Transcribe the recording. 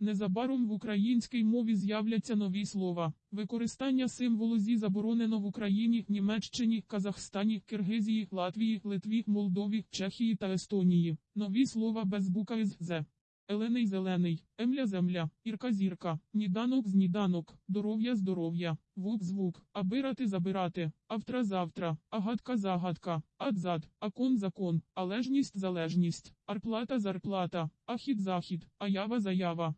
Незабаром в українській мові з'являться нові слова. Використання символу «зі» заборонено в Україні, Німеччині, Казахстані, Киргизії, Латвії, Литві, Молдові, Чехії та Естонії. Нові слова без букви з «з». Елений зелений, емля земля, ірка зірка, ніданок зніданок, здоров'я здоров'я, вук звук, абирати забирати, автра завтра, агатка загадка, адзад, акон закон, алежність залежність, арплата зарплата, ахід захід, аява заява.